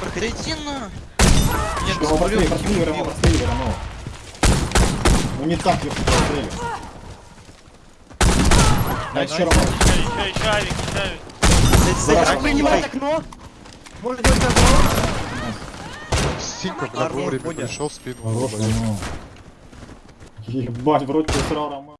Проходите на. Нет, Его прострели, прострели, Роман, прострели, Роман. Ну не так, я прострели. А еще Роман. Еще, еще, еще, авик, еще авик. Зараза, Принимать окно! Можно делать окно! Синька, когда вовремя пришел в спину. Ну. Ебать, вроде ты срал, Роман.